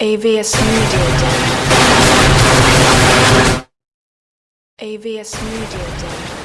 AVS Media Day. AVS Media Day.